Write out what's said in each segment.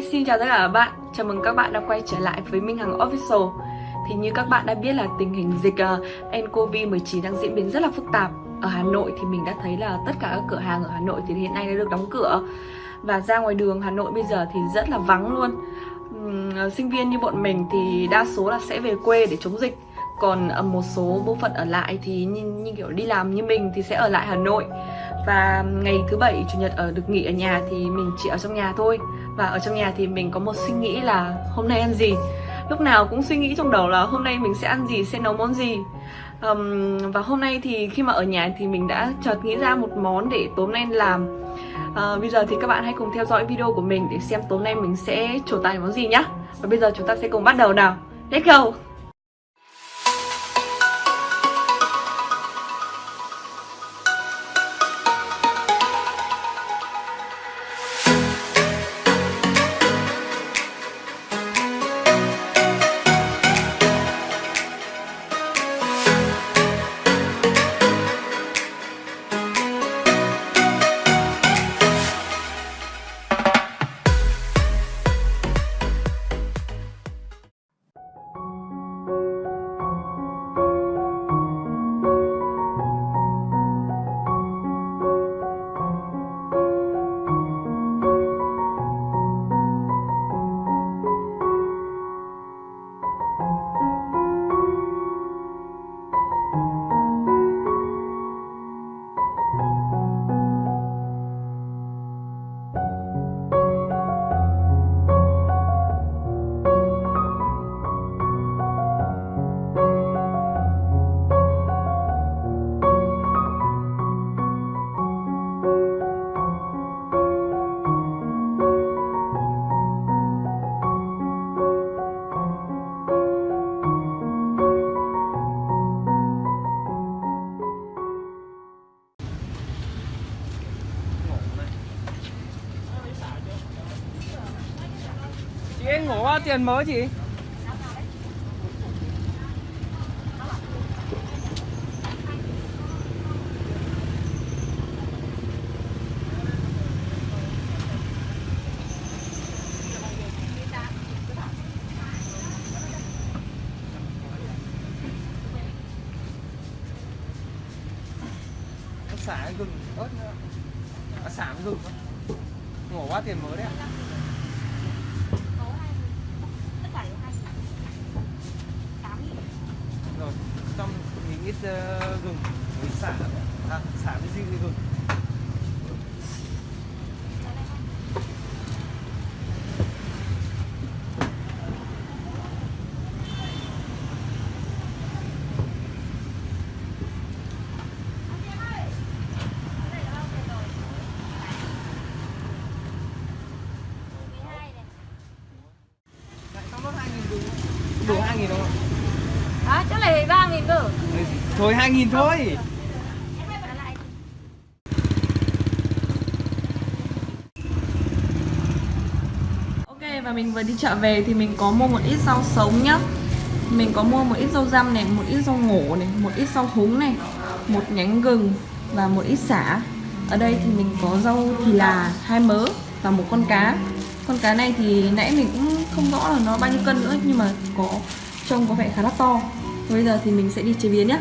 Hi, xin chào tất cả các bạn. Chào mừng các bạn đã quay trở lại với Minh Hằng Official. Thì như các bạn đã biết là tình hình dịch uh, nCoV 19 đang diễn biến rất là phức tạp. Ở Hà Nội thì mình đã thấy là tất cả các cửa hàng ở Hà Nội thì hiện nay đã được đóng cửa. Và ra ngoài đường Hà Nội bây giờ thì rất là vắng luôn. Uhm, Sinh viên như bọn mình thì đa số là sẽ về quê để chống dịch. Còn ờ, một số bộ phận ở lại thì như, như kiểu đi làm như mình thì sẽ ở lại Hà Nội và ngày thứ bảy chủ nhật ở được nghỉ ở nhà thì mình chỉ ở trong nhà thôi. Và ở trong nhà thì mình có một suy nghĩ là hôm nay ăn gì? Lúc nào cũng suy nghĩ trong đầu là hôm nay mình sẽ ăn gì sẽ nấu món gì. Um, và hôm nay thì khi mà ở nhà thì mình đã chợt nghĩ ra một món để tối nay làm. Uh, bây giờ thì các bạn hãy cùng theo dõi video của mình để xem tối nay mình sẽ trổ tài món gì nhá. Và bây giờ chúng ta sẽ cùng bắt đầu nào. Let's go! Ngủ bao tiền mới chị? xả gừng, ớt nữa xả gừng ngổ quá tiền mới đấy ạ à uh, gừng với xả à, xả với riêng gừng Thôi 2 nghìn thôi. Ok và mình vừa đi chợ về thì mình có mua một ít rau sống nhá. Mình có mua một ít rau răm này, một ít rau ngổ này, một ít rau húng này Một nhánh gừng và một ít xả Ở đây thì mình có rau thì là hai mớ và một con cá. Con cá này thì nãy mình cũng không rõ là nó bao nhiêu cân nữa Nhưng mà có trông có vẻ khá là to. Bây giờ thì mình sẽ đi chế biến nhé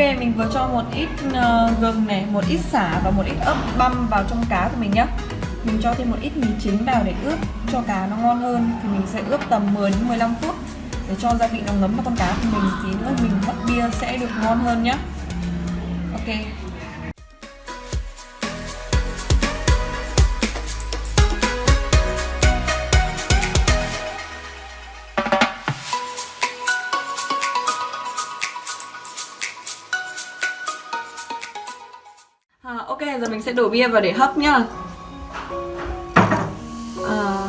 mình vừa cho một ít ờ, gừng này, một ít xả và một ít ớt băm vào trong cá của mình nhé Mình cho thêm một ít mì chính vào để ướp cho cá nó ngon hơn. Thì mình sẽ ướp tầm 10 đến 15 phút Để cho gia vị nó ngấm vào con cá của mình. Tí nữa mình hấp bia sẽ được ngon hơn nhé Ok. À, ok, giờ mình sẽ đổ bia vào để hấp nhá. À,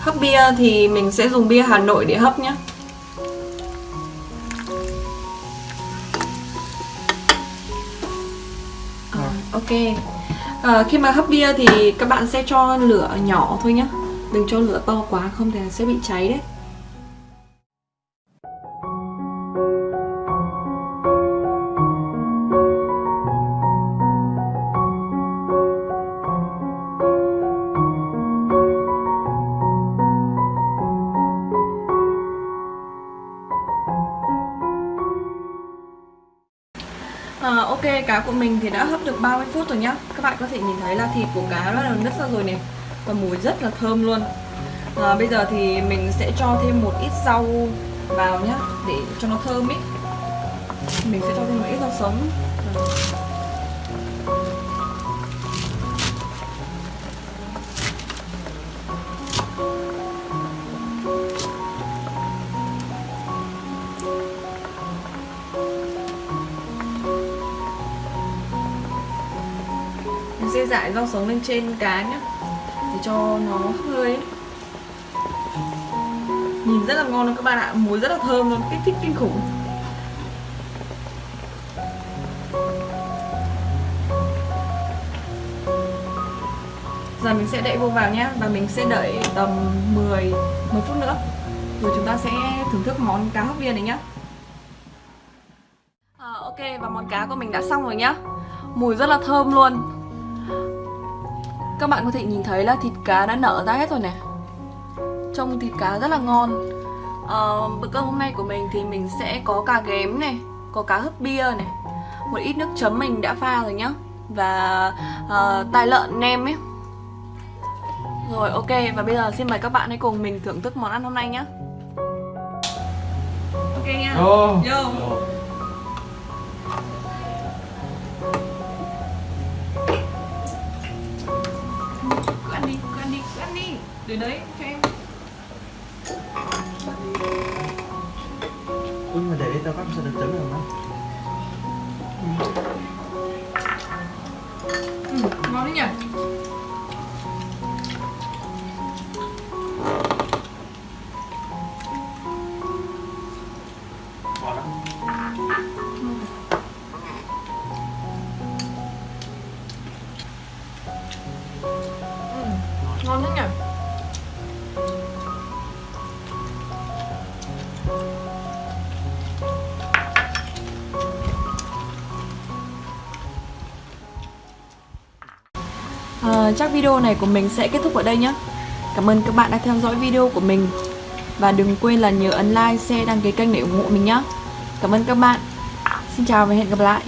Hấp bia thì mình sẽ dùng bia Hà Nội để hấp nhá. À, Ok. À, Khi mà hấp bia thì các bạn sẽ cho lửa nhỏ thôi nhá. Đừng cho lửa to quá không thì sẽ bị cháy đấy. À, ok, cá của mình thì đã hấp được 30 phút rồi nhá. Các bạn có thể nhìn thấy là thịt của cá đã đầu nứt ra rồi này. Và mùi rất là thơm luôn. À, Bây giờ thì mình sẽ cho thêm một ít rau vào nhá Để cho nó thơm ý. Mình sẽ cho thêm một ít rau sống. Sẽ dại rau sống lên trên cá nhá. Để cho nó hơi. Ấy. Nhìn rất là ngon luôn các bạn ạ Mùi rất là thơm luôn, kích thích kinh khủng. Giờ mình sẽ đậy vô vào nhé Và mình sẽ đợi tầm 10, 10 phút nữa. Rồi chúng ta sẽ thưởng thức món cá hấp viên này nhé à, ờ, Ok, và món cá của mình đã xong rồi nhá. Mùi rất là thơm luôn. Các bạn có thể nhìn thấy là thịt cá đã nở ra hết rồi nè Trông thịt cá rất là ngon. À, Bữa cơm hôm nay của mình thì mình sẽ có cá ghém này Có cá hấp bia này Một ít nước chấm mình đã pha rồi nhá. Và uh, tài lợn nem ấy. Rồi ok, và bây giờ xin mời các bạn hãy cùng mình thưởng thức món ăn hôm nay nhá. Ok nha. Vô. Vô Cứ Để đấy cho em. Chắc video này của mình sẽ kết thúc ở đây nhé. Cảm ơn các bạn đã theo dõi video của mình. Và đừng quên là nhớ ấn like, share, đăng ký kênh để ủng hộ mình nhé. Cảm ơn các bạn. Xin chào và hẹn gặp lại.